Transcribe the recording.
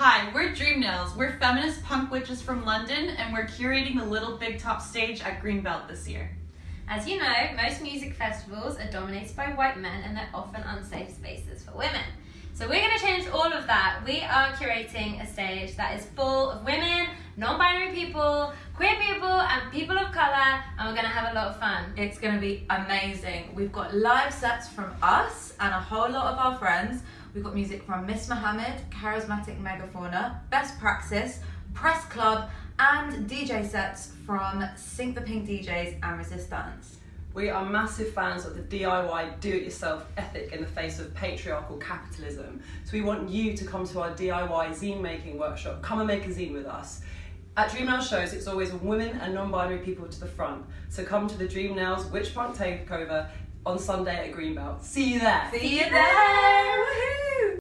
Hi, we're Dream Nails. We're feminist punk witches from London, and we're curating the Little Big Top stage at Greenbelt this year. As you know, most music festivals are dominated by white men and they're often unsafe spaces for women. So we're going to change all of that. We are curating a stage that is full of women, non-binary people, queer people, and people of colour, and we're going to have a lot of fun. It's going to be amazing. We've got live sets from us and a whole lot of our friends. We've got music from Miss Mohammed, Charismatic Megafauna, Best Praxis, Press Club, and DJ sets from Sink the Pink DJs and Resistance. We are massive fans of the DIY do it yourself ethic in the face of patriarchal capitalism. So we want you to come to our DIY zine making workshop. Come and make a zine with us. At Dream Nails shows, it's always women and non binary people to the front. So come to the Dream Nails Witch Punk Takeover on Sunday at Greenbelt. See you there. See you there!